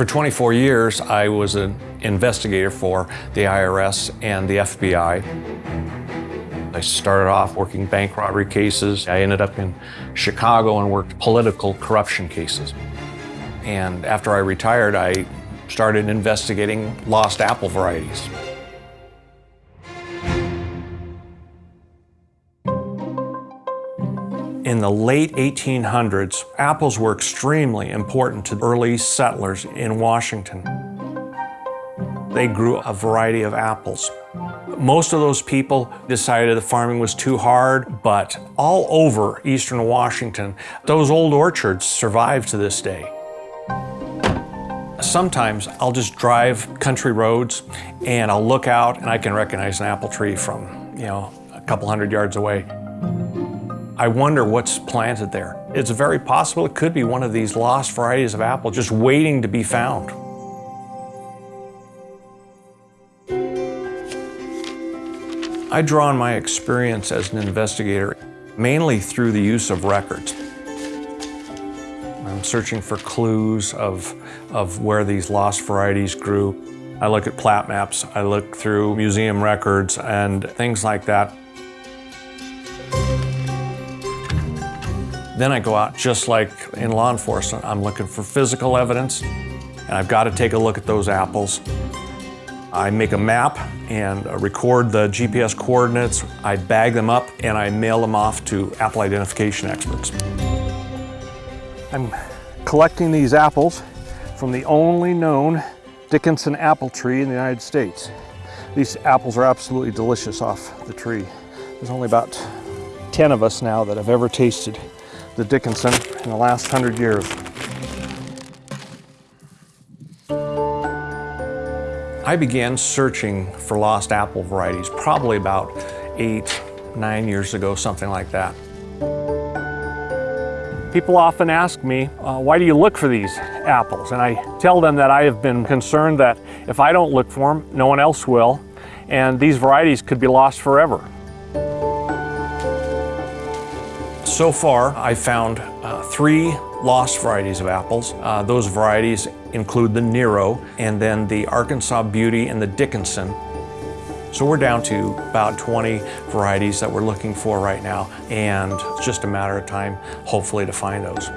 For 24 years, I was an investigator for the IRS and the FBI. I started off working bank robbery cases. I ended up in Chicago and worked political corruption cases. And after I retired, I started investigating lost apple varieties. In the late 1800s, apples were extremely important to early settlers in Washington. They grew a variety of apples. Most of those people decided the farming was too hard, but all over eastern Washington, those old orchards survive to this day. Sometimes I'll just drive country roads and I'll look out and I can recognize an apple tree from, you know, a couple hundred yards away. I wonder what's planted there. It's very possible it could be one of these lost varieties of apple just waiting to be found. I draw on my experience as an investigator mainly through the use of records. I'm searching for clues of, of where these lost varieties grew. I look at plat maps, I look through museum records and things like that. Then I go out, just like in law enforcement, I'm looking for physical evidence, and I've got to take a look at those apples. I make a map and uh, record the GPS coordinates. I bag them up and I mail them off to apple identification experts. I'm collecting these apples from the only known Dickinson apple tree in the United States. These apples are absolutely delicious off the tree. There's only about 10 of us now that have ever tasted the Dickinson in the last hundred years. I began searching for lost apple varieties probably about eight, nine years ago, something like that. People often ask me, uh, why do you look for these apples? And I tell them that I have been concerned that if I don't look for them, no one else will, and these varieties could be lost forever. So far, I found uh, three lost varieties of apples. Uh, those varieties include the Nero and then the Arkansas Beauty and the Dickinson. So we're down to about 20 varieties that we're looking for right now, and it's just a matter of time, hopefully, to find those.